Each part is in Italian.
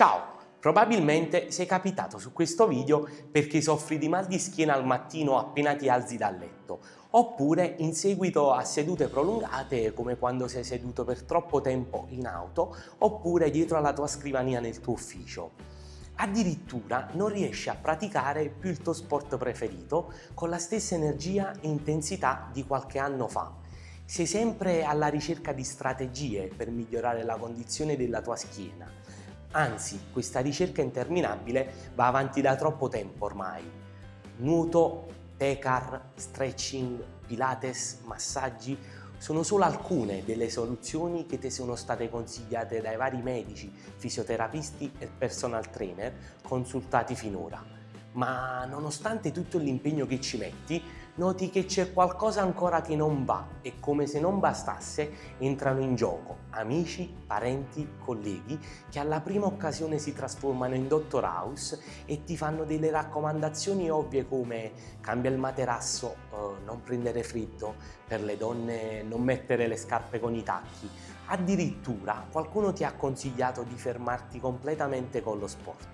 Ciao! Probabilmente sei capitato su questo video perché soffri di mal di schiena al mattino appena ti alzi dal letto, oppure in seguito a sedute prolungate come quando sei seduto per troppo tempo in auto, oppure dietro alla tua scrivania nel tuo ufficio. Addirittura non riesci a praticare più il tuo sport preferito con la stessa energia e intensità di qualche anno fa. Sei sempre alla ricerca di strategie per migliorare la condizione della tua schiena, Anzi, questa ricerca interminabile va avanti da troppo tempo ormai. Nuoto, tecar, stretching, pilates, massaggi sono solo alcune delle soluzioni che ti sono state consigliate dai vari medici, fisioterapisti e personal trainer consultati finora ma nonostante tutto l'impegno che ci metti, noti che c'è qualcosa ancora che non va e come se non bastasse entrano in gioco amici, parenti, colleghi che alla prima occasione si trasformano in Dottor House e ti fanno delle raccomandazioni ovvie come cambia il materasso, eh, non prendere freddo, per le donne non mettere le scarpe con i tacchi, addirittura qualcuno ti ha consigliato di fermarti completamente con lo sport.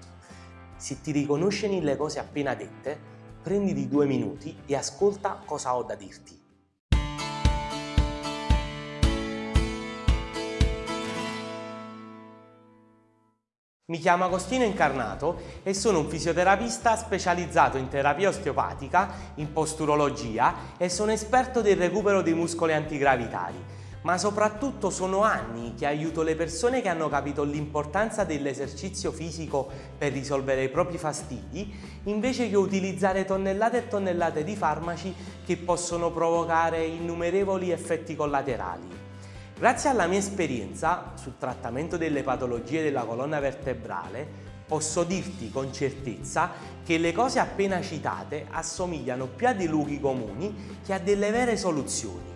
Se ti riconosci nelle cose appena dette, prenditi due minuti e ascolta cosa ho da dirti. Mi chiamo Agostino Incarnato e sono un fisioterapista specializzato in terapia osteopatica, in posturologia e sono esperto del recupero dei muscoli antigravitari ma soprattutto sono anni che aiuto le persone che hanno capito l'importanza dell'esercizio fisico per risolvere i propri fastidi, invece che utilizzare tonnellate e tonnellate di farmaci che possono provocare innumerevoli effetti collaterali. Grazie alla mia esperienza sul trattamento delle patologie della colonna vertebrale, posso dirti con certezza che le cose appena citate assomigliano più a dei luoghi comuni che a delle vere soluzioni.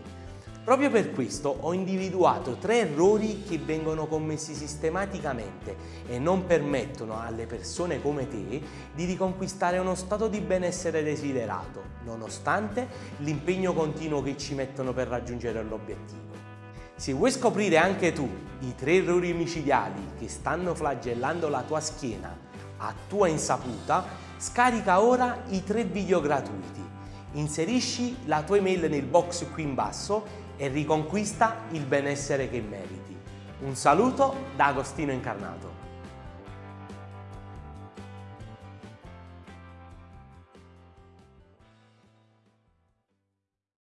Proprio per questo ho individuato tre errori che vengono commessi sistematicamente e non permettono alle persone come te di riconquistare uno stato di benessere desiderato, nonostante l'impegno continuo che ci mettono per raggiungere l'obiettivo. Se vuoi scoprire anche tu i tre errori micidiali che stanno flagellando la tua schiena a tua insaputa, scarica ora i tre video gratuiti. Inserisci la tua email nel box qui in basso e riconquista il benessere che meriti. Un saluto da Agostino Incarnato.